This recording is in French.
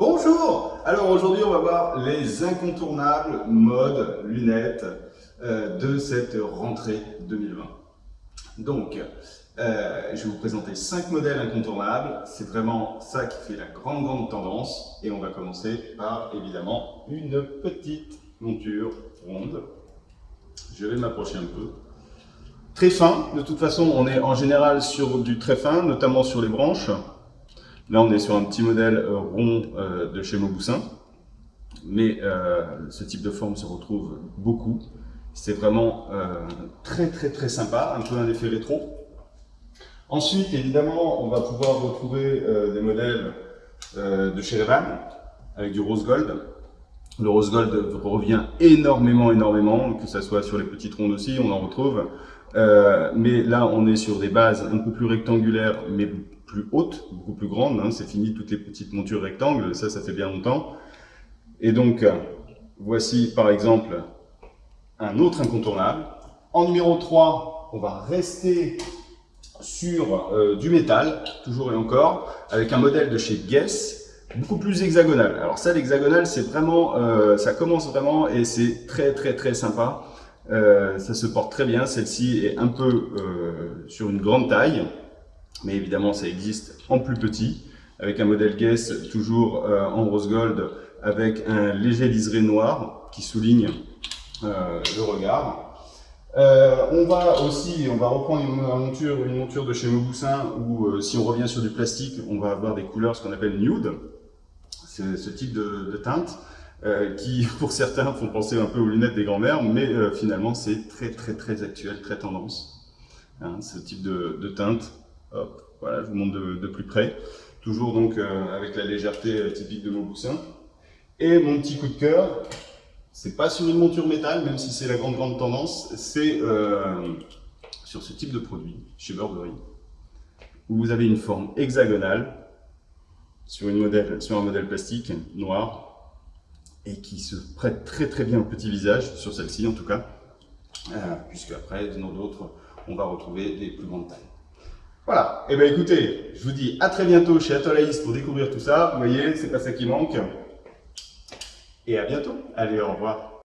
Bonjour Alors aujourd'hui on va voir les incontournables modes lunettes euh, de cette rentrée 2020. Donc, euh, je vais vous présenter 5 modèles incontournables. C'est vraiment ça qui fait la grande grande tendance. Et on va commencer par évidemment une petite monture ronde. Je vais m'approcher un peu. Très fin, de toute façon on est en général sur du très fin, notamment sur les branches. Là, on est sur un petit modèle euh, rond euh, de chez Mauboussin, mais euh, ce type de forme se retrouve beaucoup. C'est vraiment très très très sympa, un peu un effet rétro. Ensuite, évidemment, on va pouvoir retrouver des modèles de chez Revan avec du rose gold. Le rose gold revient énormément, énormément, que ce soit sur les petites rondes aussi, on en retrouve. mais là, on est sur des bases un peu plus rectangulaires, mais plus haute, beaucoup plus grande. Hein, c'est fini toutes les petites montures rectangles, ça, ça fait bien longtemps. Et donc, voici par exemple un autre incontournable. En numéro 3, on va rester sur euh, du métal, toujours et encore, avec un modèle de chez Guess, beaucoup plus hexagonal. Alors ça, l'hexagonal, c'est vraiment, euh, ça commence vraiment et c'est très très très sympa. Euh, ça se porte très bien. Celle-ci est un peu sur une grande taille mais évidemment ça existe en plus petit, avec un modèle Guess toujours euh, en rose gold, avec un léger liseré noir qui souligne euh, le regard. Euh, on va aussi, on va reprendre une monture, une monture de chez Mauboussin où si on revient sur du plastique, on va avoir des couleurs ce qu'on appelle nude, c'est ce type de, teinte. qui pour certains font penser un peu aux lunettes des grands-mères, mais finalement c'est très très très actuel, très tendance, hein, ce type de, de teinte. Hop, voilà, je vous montre de, plus près. Toujours donc euh, avec la légèreté euh, typique de Mauboussin. Et mon petit coup de cœur, c'est pas sur une monture métal, même si c'est la grande grande tendance, c'est euh, sur ce type de produit, chez Burberry, où vous avez une forme hexagonale sur un modèle plastique noir, et qui se prête très très bien au petit visage, sur celle-ci en tout cas, puisque après, dans d'autres, on va retrouver des plus grandes tailles. Voilà, eh bien écoutez, je vous dis à très bientôt chez Atolaïs pour découvrir tout ça. Vous voyez, c'est pas ça qui manque. Et à bientôt. Allez, au revoir.